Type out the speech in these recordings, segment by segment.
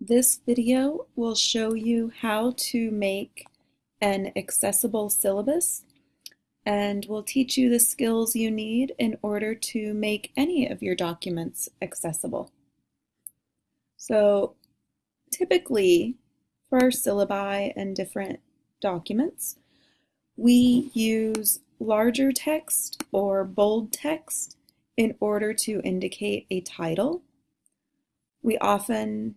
This video will show you how to make an accessible syllabus and will teach you the skills you need in order to make any of your documents accessible. So typically for our syllabi and different documents, we use larger text or bold text in order to indicate a title. We often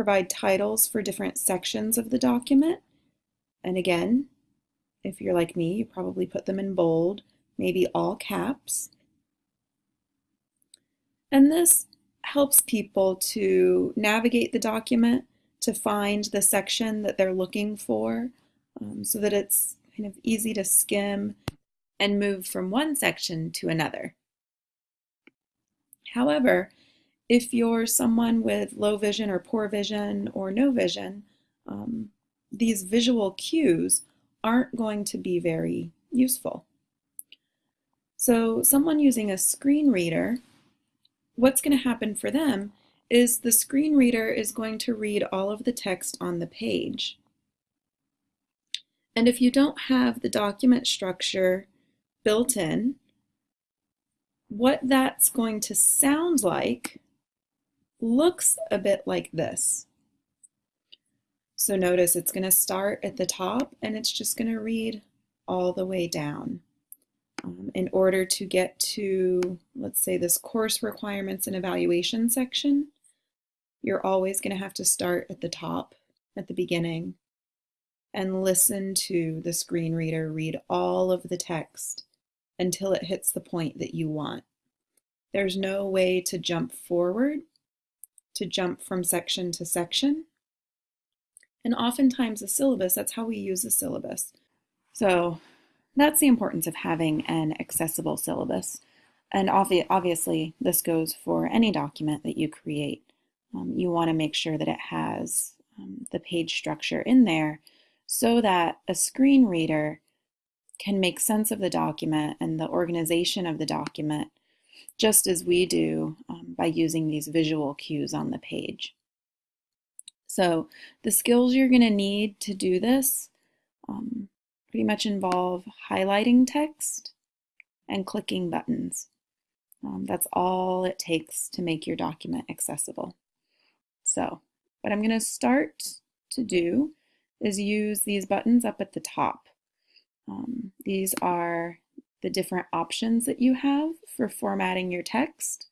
provide titles for different sections of the document. And again, if you're like me, you probably put them in bold, maybe all caps. And this helps people to navigate the document to find the section that they're looking for um, so that it's kind of easy to skim and move from one section to another. However, if you're someone with low vision or poor vision or no vision, um, these visual cues aren't going to be very useful. So someone using a screen reader, what's going to happen for them is the screen reader is going to read all of the text on the page. And if you don't have the document structure built in, what that's going to sound like looks a bit like this. So notice it's going to start at the top and it's just going to read all the way down. Um, in order to get to, let's say, this course requirements and evaluation section, you're always going to have to start at the top, at the beginning, and listen to the screen reader read all of the text until it hits the point that you want. There's no way to jump forward to jump from section to section. And oftentimes a syllabus, that's how we use a syllabus. So that's the importance of having an accessible syllabus. And obvi obviously, this goes for any document that you create. Um, you want to make sure that it has um, the page structure in there so that a screen reader can make sense of the document and the organization of the document just as we do um, by using these visual cues on the page. So the skills you're going to need to do this um, pretty much involve highlighting text and clicking buttons. Um, that's all it takes to make your document accessible. So what I'm going to start to do is use these buttons up at the top. Um, these are the different options that you have for formatting your text.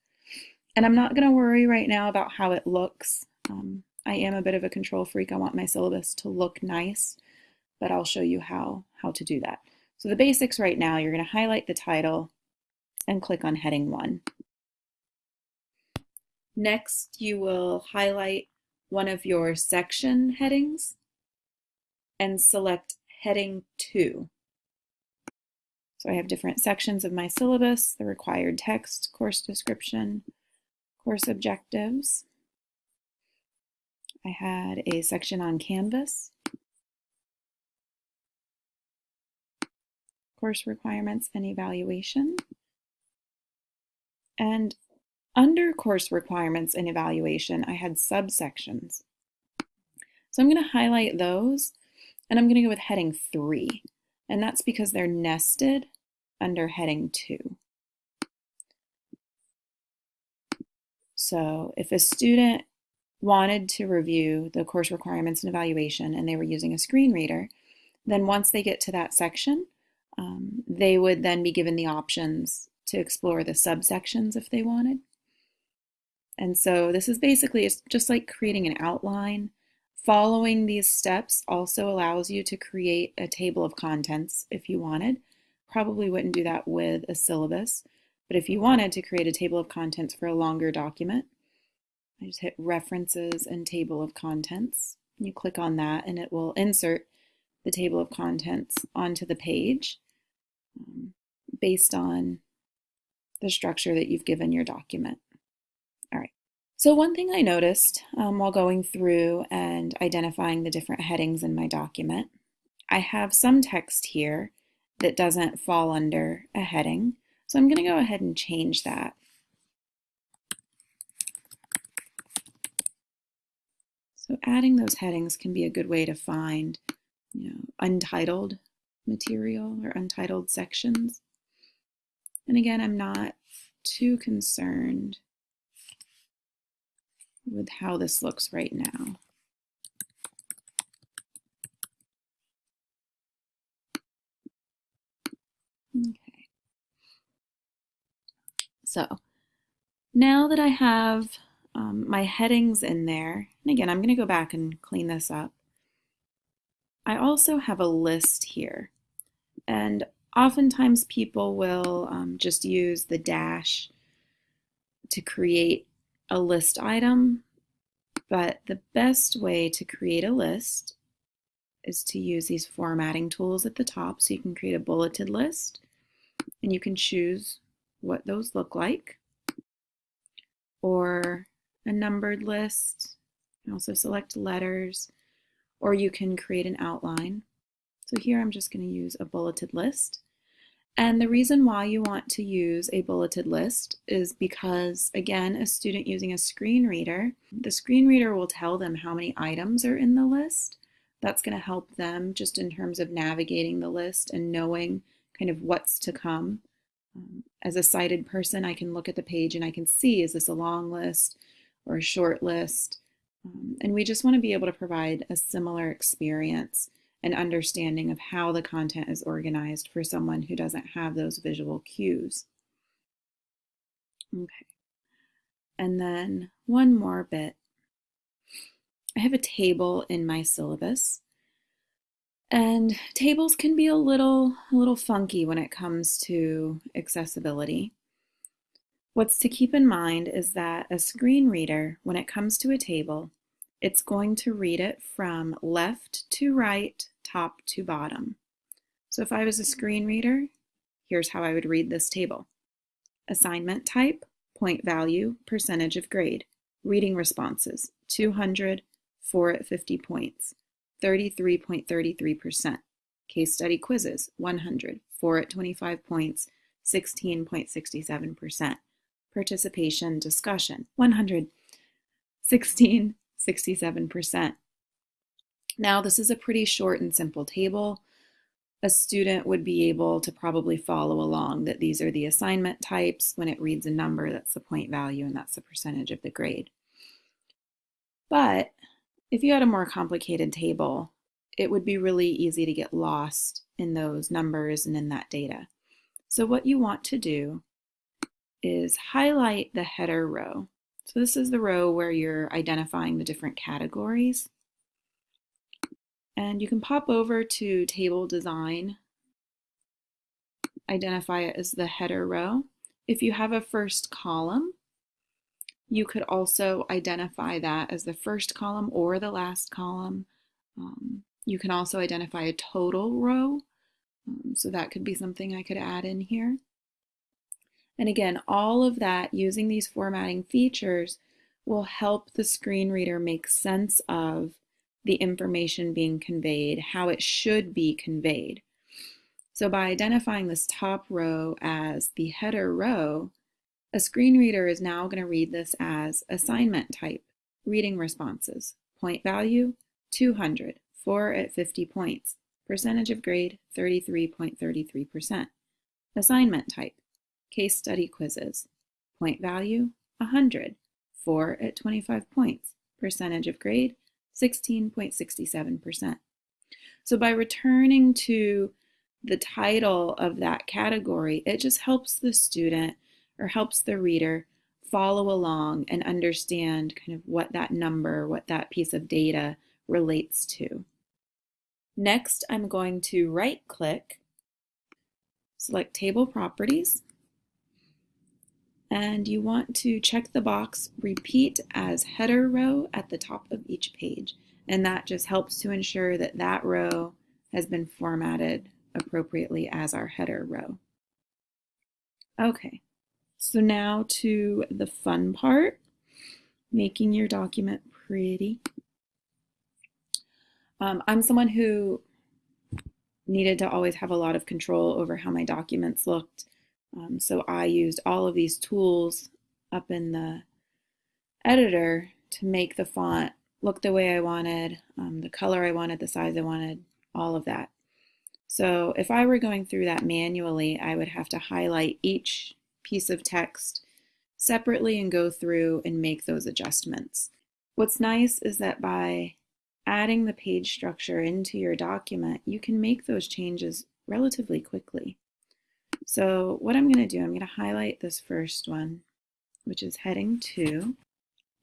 And I'm not going to worry right now about how it looks. Um, I am a bit of a control freak. I want my syllabus to look nice, but I'll show you how, how to do that. So the basics right now, you're going to highlight the title and click on heading 1. Next, you will highlight one of your section headings and select heading 2. So I have different sections of my syllabus, the required text, course description, course objectives. I had a section on Canvas, course requirements and evaluation. And under course requirements and evaluation, I had subsections. So I'm going to highlight those and I'm going to go with heading three and that's because they're nested under heading 2. So if a student wanted to review the course requirements and evaluation and they were using a screen reader, then once they get to that section, um, they would then be given the options to explore the subsections if they wanted. And so this is basically it's just like creating an outline Following these steps also allows you to create a table of contents if you wanted. Probably wouldn't do that with a syllabus, but if you wanted to create a table of contents for a longer document, I just hit references and table of contents. You click on that and it will insert the table of contents onto the page um, based on the structure that you've given your document. So one thing I noticed um, while going through and identifying the different headings in my document, I have some text here that doesn't fall under a heading. So I'm going to go ahead and change that. So adding those headings can be a good way to find, you know, untitled material or untitled sections. And again, I'm not too concerned with how this looks right now. Okay. So now that I have um, my headings in there, and again, I'm going to go back and clean this up. I also have a list here. And oftentimes people will um, just use the dash to create a list item. But the best way to create a list is to use these formatting tools at the top. So you can create a bulleted list and you can choose what those look like or a numbered list. You can also select letters or you can create an outline. So here I'm just going to use a bulleted list. And the reason why you want to use a bulleted list is because, again, a student using a screen reader, the screen reader will tell them how many items are in the list. That's going to help them just in terms of navigating the list and knowing kind of what's to come. Um, as a sighted person, I can look at the page and I can see, is this a long list or a short list? Um, and we just want to be able to provide a similar experience and understanding of how the content is organized for someone who doesn't have those visual cues. Okay. And then one more bit. I have a table in my syllabus. And tables can be a little, a little funky when it comes to accessibility. What's to keep in mind is that a screen reader, when it comes to a table, it's going to read it from left to right, top to bottom. So if I was a screen reader, here's how I would read this table. Assignment type, point value, percentage of grade. Reading responses, 200, 4 at 50 points, 33.33%. Case study quizzes, 100, 4 at 25 points, 16.67%. Participation discussion, 100, 16, 67%. Now, this is a pretty short and simple table. A student would be able to probably follow along that these are the assignment types. When it reads a number, that's the point value, and that's the percentage of the grade. But if you had a more complicated table, it would be really easy to get lost in those numbers and in that data. So what you want to do is highlight the header row. So this is the row where you're identifying the different categories. And you can pop over to table design, identify it as the header row. If you have a first column, you could also identify that as the first column or the last column. Um, you can also identify a total row. Um, so that could be something I could add in here. And again, all of that using these formatting features will help the screen reader make sense of the information being conveyed, how it should be conveyed. So by identifying this top row as the header row, a screen reader is now going to read this as assignment type, reading responses, point value, 200, 4 at 50 points, percentage of grade, 33.33%. Assignment type, Case study quizzes. Point value, 100. 4 at 25 points. Percentage of grade, 16.67%. So by returning to the title of that category, it just helps the student or helps the reader follow along and understand kind of what that number, what that piece of data relates to. Next, I'm going to right click, select Table Properties, and you want to check the box repeat as header row at the top of each page and that just helps to ensure that that row has been formatted appropriately as our header row. Okay, so now to the fun part, making your document pretty. Um, I'm someone who needed to always have a lot of control over how my documents looked um, so I used all of these tools up in the editor to make the font look the way I wanted, um, the color I wanted, the size I wanted, all of that. So if I were going through that manually, I would have to highlight each piece of text separately and go through and make those adjustments. What's nice is that by adding the page structure into your document, you can make those changes relatively quickly. So what I'm going to do, I'm going to highlight this first one, which is heading 2.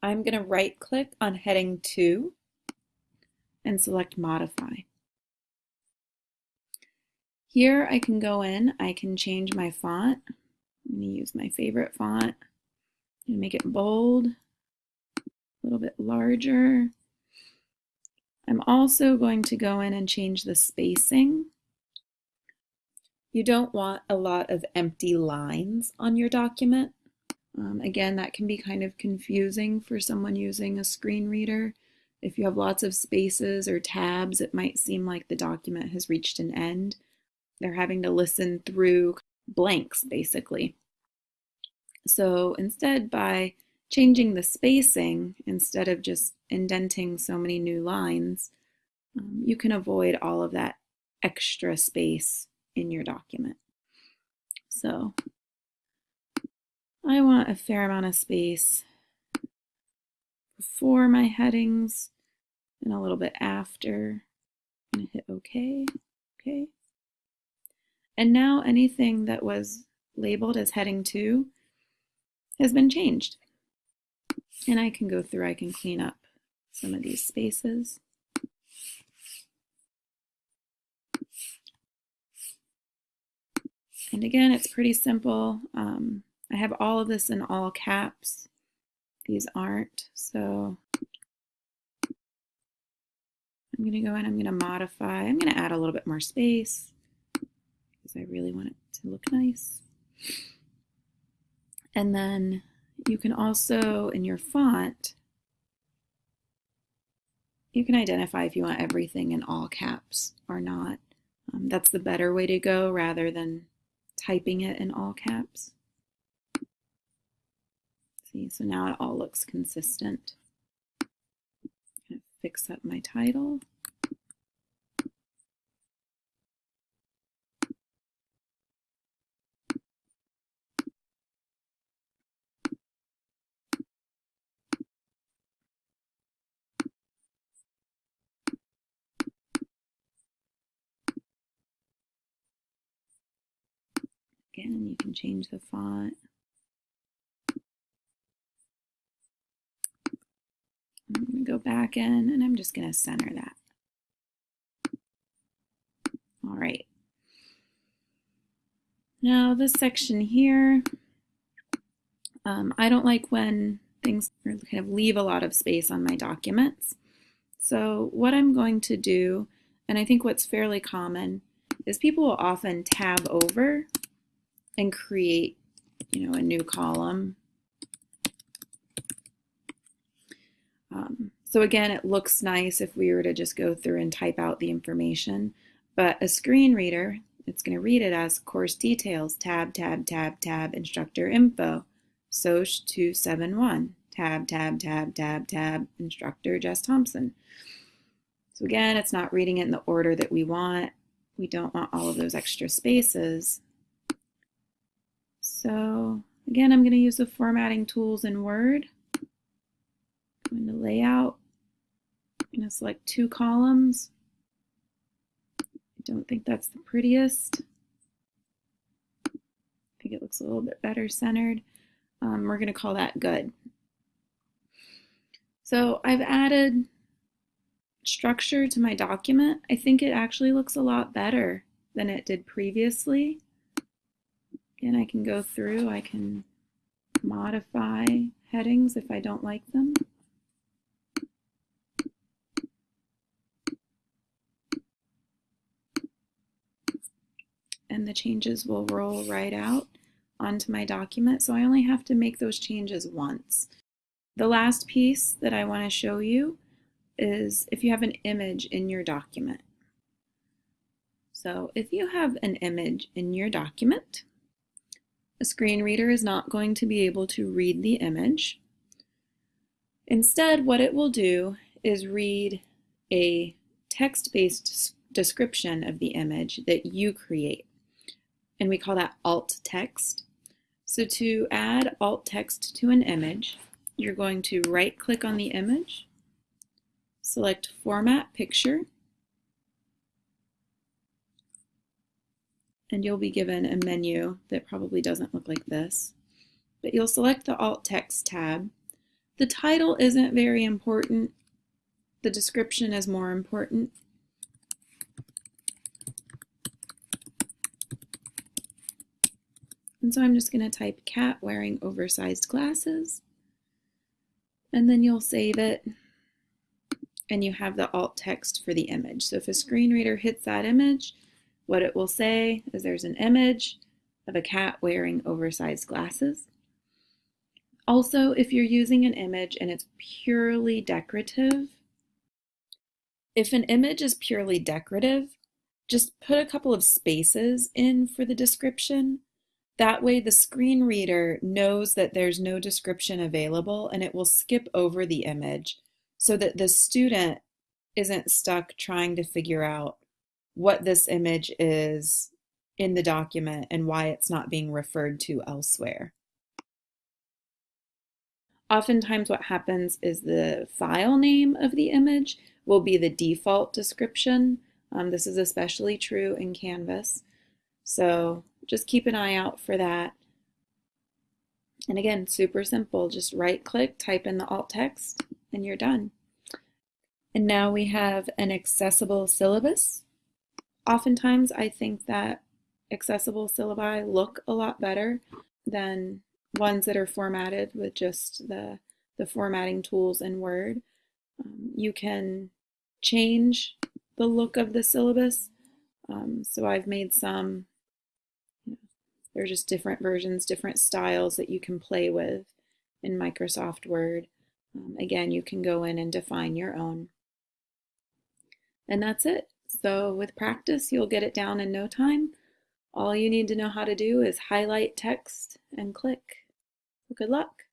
I'm going to right click on heading 2 and select modify. Here I can go in, I can change my font. I'm going to use my favorite font and make it bold, a little bit larger. I'm also going to go in and change the spacing. You don't want a lot of empty lines on your document. Um, again, that can be kind of confusing for someone using a screen reader. If you have lots of spaces or tabs, it might seem like the document has reached an end. They're having to listen through blanks, basically. So instead, by changing the spacing, instead of just indenting so many new lines, um, you can avoid all of that extra space in your document. So I want a fair amount of space before my headings and a little bit after. I'm going to hit OK. Okay. And now anything that was labeled as heading 2 has been changed. And I can go through, I can clean up some of these spaces. And again, it's pretty simple. Um, I have all of this in all caps. These aren't, so I'm going to go in, I'm going to modify, I'm going to add a little bit more space because I really want it to look nice. And then you can also, in your font, you can identify if you want everything in all caps or not. Um, that's the better way to go rather than typing it in all caps. See, so now it all looks consistent. Fix up my title. Again, you can change the font. I'm going to go back in and I'm just going to center that. All right. Now this section here, um, I don't like when things kind of leave a lot of space on my documents. So what I'm going to do, and I think what's fairly common, is people will often tab over and create, you know, a new column. Um, so again, it looks nice if we were to just go through and type out the information, but a screen reader, it's going to read it as course details, tab, tab, tab, tab, instructor info, SOCH 271, tab, tab, tab, tab, tab, instructor Jess Thompson. So again, it's not reading it in the order that we want. We don't want all of those extra spaces. So again, I'm going to use the formatting tools in Word. I'm going to layout. I'm going to select two columns. I don't think that's the prettiest. I think it looks a little bit better centered. Um, we're going to call that good. So I've added structure to my document. I think it actually looks a lot better than it did previously. Again, I can go through, I can modify headings if I don't like them. And the changes will roll right out onto my document. So I only have to make those changes once. The last piece that I want to show you is if you have an image in your document. So if you have an image in your document, a screen reader is not going to be able to read the image. Instead, what it will do is read a text-based description of the image that you create. And we call that alt text. So to add alt text to an image, you're going to right click on the image, select format picture, and you'll be given a menu that probably doesn't look like this. But you'll select the alt text tab. The title isn't very important. The description is more important. And so I'm just going to type cat wearing oversized glasses. And then you'll save it. And you have the alt text for the image. So if a screen reader hits that image, what it will say is there's an image of a cat wearing oversized glasses. Also, if you're using an image and it's purely decorative, if an image is purely decorative, just put a couple of spaces in for the description that way the screen reader knows that there's no description available and it will skip over the image so that the student isn't stuck trying to figure out what this image is in the document and why it's not being referred to elsewhere. Oftentimes what happens is the file name of the image will be the default description. Um, this is especially true in Canvas. So just keep an eye out for that. And again, super simple. Just right click, type in the alt text, and you're done. And now we have an accessible syllabus. Oftentimes I think that accessible syllabi look a lot better than ones that are formatted with just the, the formatting tools in Word. Um, you can change the look of the syllabus. Um, so I've made some there are just different versions, different styles that you can play with in Microsoft Word. Um, again, you can go in and define your own. And that's it. So with practice, you'll get it down in no time. All you need to know how to do is highlight text and click. Good luck.